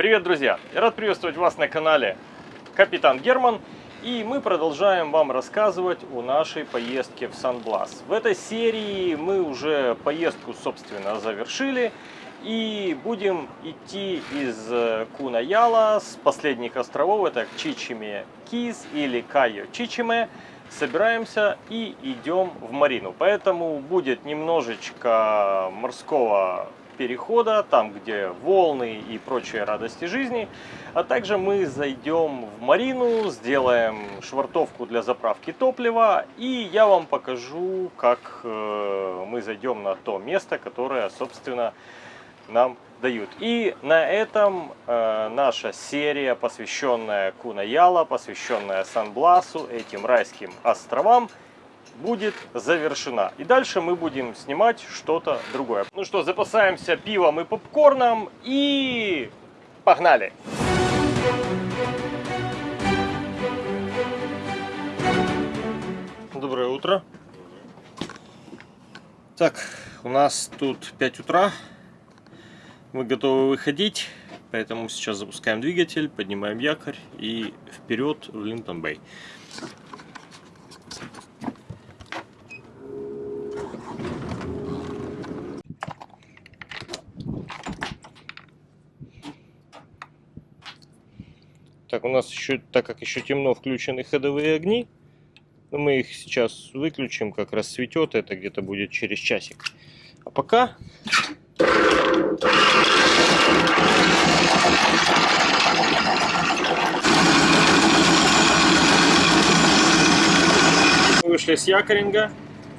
Привет, друзья! Я рад приветствовать вас на канале Капитан Герман. И мы продолжаем вам рассказывать о нашей поездке в Сан-Блас. В этой серии мы уже поездку, собственно, завершили. И будем идти из Кунаяла с последних островов, это Чичиме Киз или Кайо Чичиме. Собираемся и идем в Марину. Поэтому будет немножечко морского перехода, там где волны и прочие радости жизни. А также мы зайдем в марину, сделаем швартовку для заправки топлива. И я вам покажу, как э, мы зайдем на то место, которое, собственно, нам дают. И на этом э, наша серия, посвященная Кунаяла, посвященная Сан-Бласу, этим райским островам, будет завершена. И дальше мы будем снимать что-то другое. Ну что, запасаемся пивом и попкорном и погнали! Доброе утро. Так, у нас тут 5 утра. Мы готовы выходить, поэтому сейчас запускаем двигатель, поднимаем якорь и вперед в Линтон-Бэй. Так, у нас еще, так как еще темно, включены ходовые огни. Но мы их сейчас выключим, как рассветет. Это где-то будет через часик. А пока... Вышли с якоринга.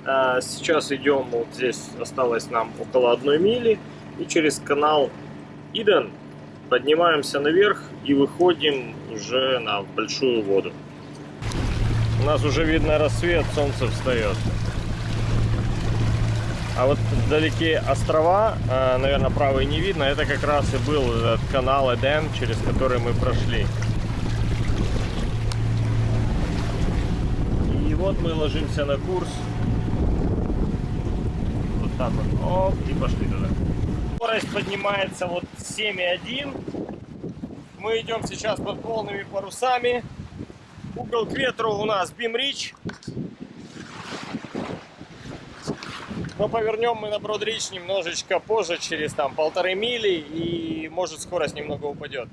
А, сейчас идем, вот здесь осталось нам около одной мили. И через канал Иден поднимаемся наверх и выходим уже на большую воду. У нас уже видно рассвет, солнце встает. А вот вдалеке острова, а, наверное, правый не видно, это как раз и был этот канал Эден, через который мы прошли. И вот мы ложимся на курс. Вот так вот. Оп, и пошли туда. Скорость поднимается вот 7,1. Мы идем сейчас под полными парусами. Угол к ветру у нас Бимрич. Но повернем мы на Бродрич немножечко позже, через там полторы мили, и может скорость немного упадет.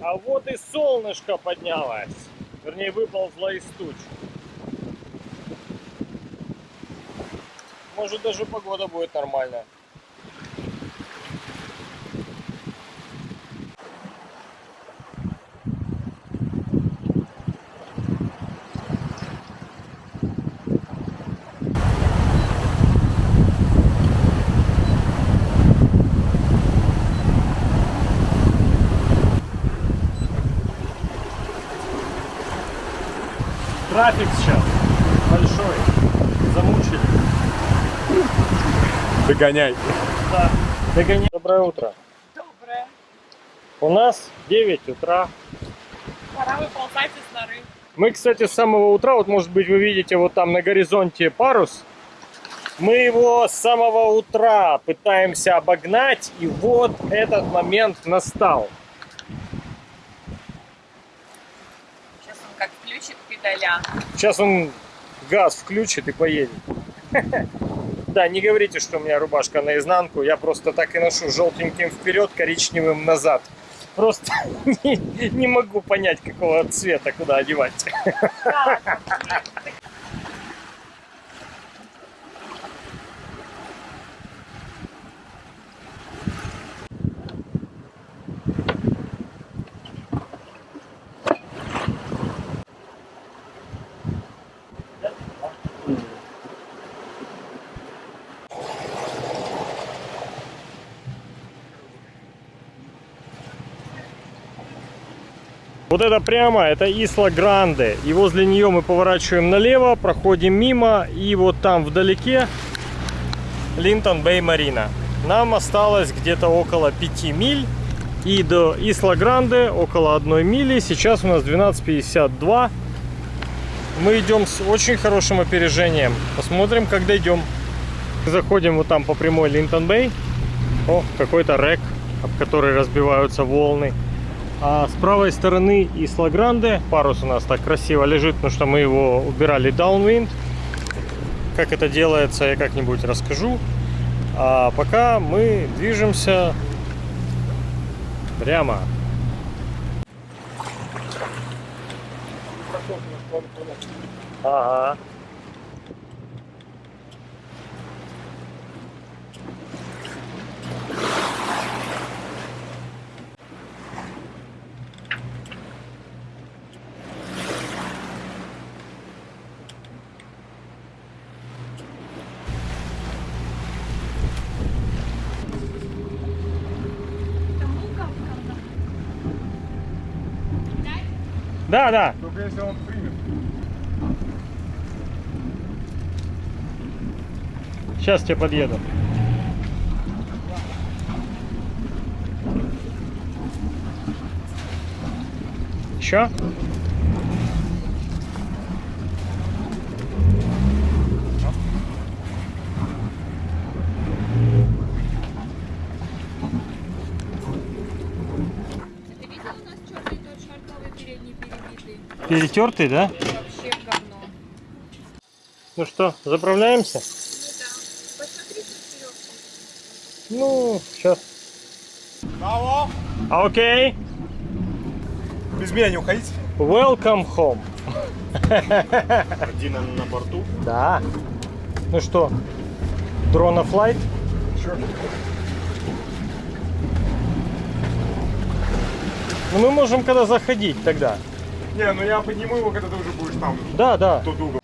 А вот и солнышко поднялось. Вернее, выползло из туч. Может даже погода будет нормальная. Трафик сейчас большой. Замучили. Догоняй. Да, догоняй. Доброе утро. Доброе. У нас 9 утра. Пора выползать из норы. Мы, кстати, с самого утра, вот может быть вы видите вот там на горизонте парус. Мы его с самого утра пытаемся обогнать, и вот этот момент настал. Сейчас он как включит педаля. Сейчас он газ включит и поедет. Да, не говорите, что у меня рубашка наизнанку. Я просто так и ношу желтеньким вперед, коричневым назад. Просто не, не могу понять, какого цвета куда одевать. Вот это прямо, это Исла Гранде. И возле нее мы поворачиваем налево, проходим мимо. И вот там вдалеке Линтон Бэй Марина. Нам осталось где-то около 5 миль. И до Исла Гранде около 1 мили. Сейчас у нас 12.52. Мы идем с очень хорошим опережением. Посмотрим, как дойдем. Заходим вот там по прямой Линтон Бэй. О, какой-то рек, об который разбиваются волны. А с правой стороны Исла Гранде. Парус у нас так красиво лежит, потому что мы его убирали downwind. Как это делается, я как-нибудь расскажу. А пока мы движемся прямо. Ага. Да, да. Только если он примет. Сейчас тебе подъеду. Еще? Ты видел у нас черный тот шартовый передний перебитый? Перетертый, да? Вообще говно. Ну что, заправляемся? Ну. Ну, сейчас. Алло! Окей. Без меня не уходите. Welcome home. Дина на борту. Да. Ну что, дрона флайт? Черт. Ну мы можем когда заходить тогда. Не, ну я подниму его, когда ты уже будешь там. Да, да. Тот угол.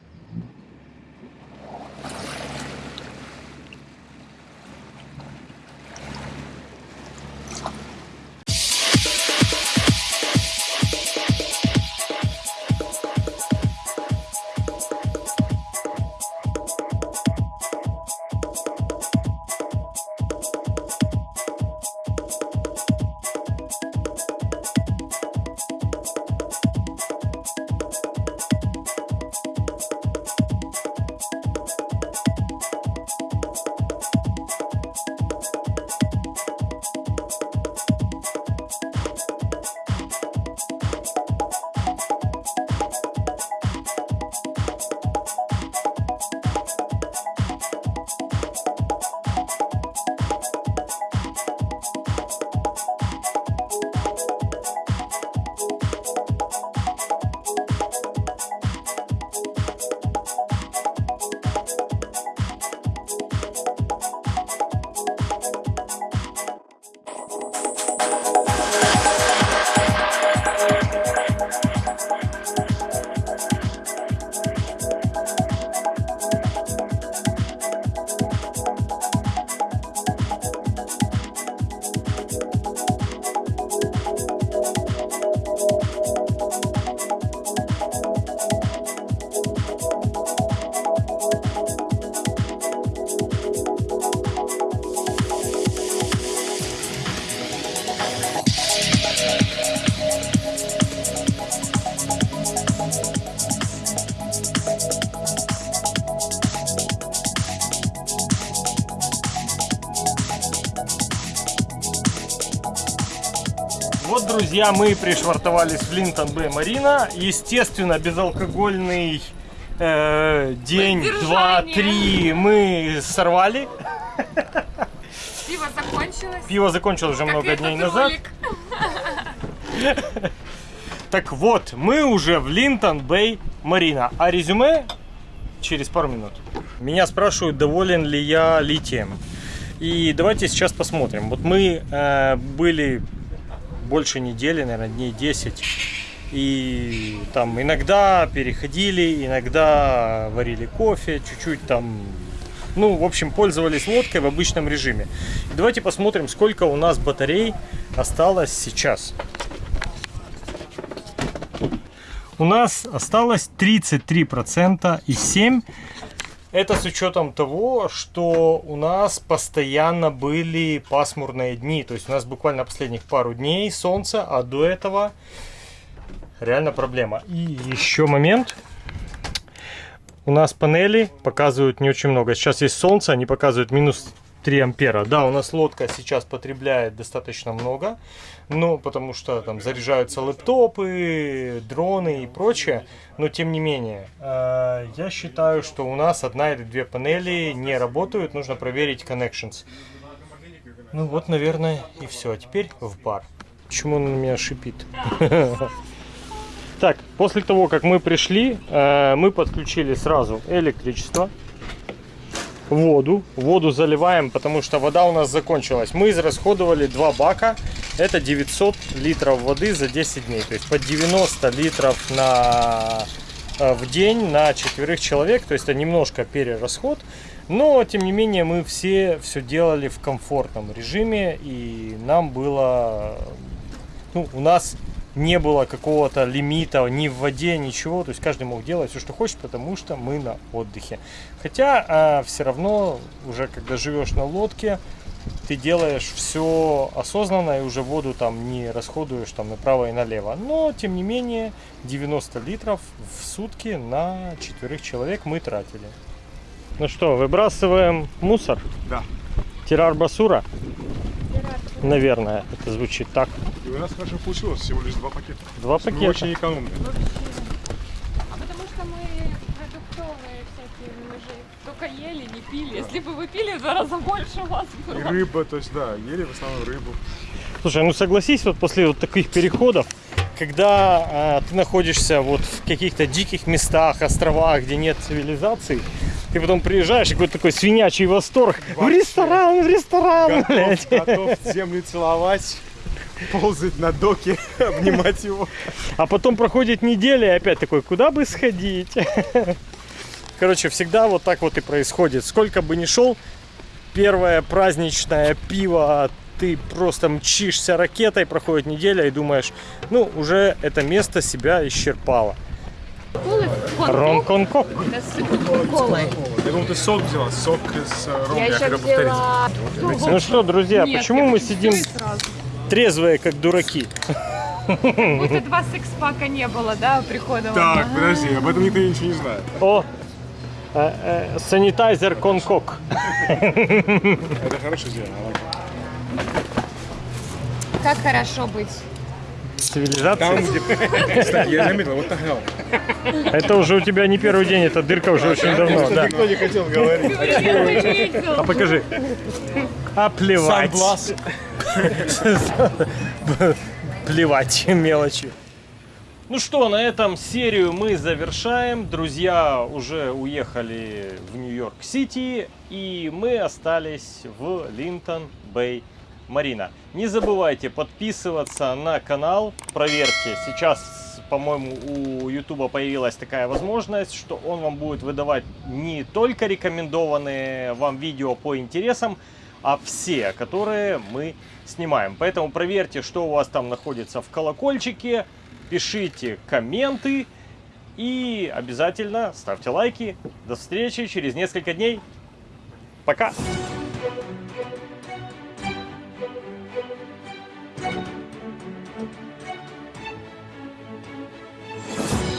Друзья, мы пришвартовались в Линтон Бэй Марина. Естественно, безалкогольный э, день, два, три мы сорвали. Пиво закончилось. Пиво закончилось уже как много дней назад. ролик. Так вот, мы уже в Линтон Бэй Марина. А резюме через пару минут. Меня спрашивают, доволен ли я литием. И давайте сейчас посмотрим. Вот мы э, были больше недели, наверное, дней 10. И там иногда переходили, иногда варили кофе, чуть-чуть там, ну, в общем, пользовались лодкой в обычном режиме. Давайте посмотрим, сколько у нас батарей осталось сейчас. У нас осталось 33% и 7. Это с учетом того, что у нас постоянно были пасмурные дни. То есть у нас буквально последних пару дней солнца, а до этого реально проблема. И еще момент. У нас панели показывают не очень много. Сейчас есть солнце, они показывают минус 3 ампера. Да, у нас лодка сейчас потребляет достаточно много, ну, потому что там заряжаются лэптопы, дроны и прочее, но тем не менее, э, я считаю, что у нас одна или две панели не работают, нужно проверить connections. Ну вот, наверное, и все. А теперь в бар. Почему он на меня шипит? Так, после того, как мы пришли, э, мы подключили сразу электричество, воду. Воду заливаем, потому что вода у нас закончилась. Мы израсходовали два бака. Это 900 литров воды за 10 дней. То есть по 90 литров на, э, в день на четверых человек. То есть это немножко перерасход. Но, тем не менее, мы все все делали в комфортном режиме. И нам было... Ну, у нас не было какого-то лимита ни в воде, ничего. То есть каждый мог делать все, что хочет, потому что мы на отдыхе. Хотя все равно, уже когда живешь на лодке, ты делаешь все осознанно и уже воду там не расходуешь там направо и налево. Но, тем не менее, 90 литров в сутки на четверых человек мы тратили. Ну что, выбрасываем мусор? Да. Тирар Басура? Наверное, это звучит так. И у нас хорошо получилось, всего лишь два пакета. Два Мы пакета. очень экономные. А потому что мы продуктовые всякие, мы же только ели, не пили. Если бы вы пили, в два раза больше у вас И было. рыба, то есть, да, ели в основном рыбу. Слушай, ну согласись, вот после вот таких переходов, когда а, ты находишься вот в каких-то диких местах, островах, где нет цивилизации, ты потом приезжаешь, и какой-то такой свинячий восторг. В Вообще. ресторан, в ресторан, Готов, блядь. готов землю целовать, ползать на доке, обнимать его. А потом проходит неделя, и опять такой, куда бы сходить? Короче, всегда вот так вот и происходит. Сколько бы ни шел, первое праздничное пиво, ты просто мчишься ракетой, проходит неделя и думаешь, ну, уже это место себя исчерпало. Колы? Ром Конкок. Да с колой. Я думал, ты сок взяла, сок с э, ромом, Я я еще повторить. взяла... Ну что, друзья, Нет, почему мы сидим трезвые, как дураки? Будто два секс-пака не было, да, прихода Так, вам? подожди, об этом никто ничего не знает. О, э, э, санитайзер Конкок. Это хорошая идея. Как хорошо быть. Цивилизация. Там, где... Кстати, я заметил, вот так hell. Это уже у тебя не первый день, эта дырка уже очень давно. да. Никто не хотел говорить. А покажи. А плевать. Плевать, мелочи. Ну что, на этом серию мы завершаем. Друзья уже уехали в Нью-Йорк-Сити, и мы остались в Линтон-Бэй Марина. Не забывайте подписываться на канал. Проверьте, сейчас, по-моему, у YouTube появилась такая возможность, что он вам будет выдавать не только рекомендованные вам видео по интересам, а все, которые мы снимаем. Поэтому проверьте, что у вас там находится в колокольчике, пишите комменты и обязательно ставьте лайки. До встречи через несколько дней. Пока!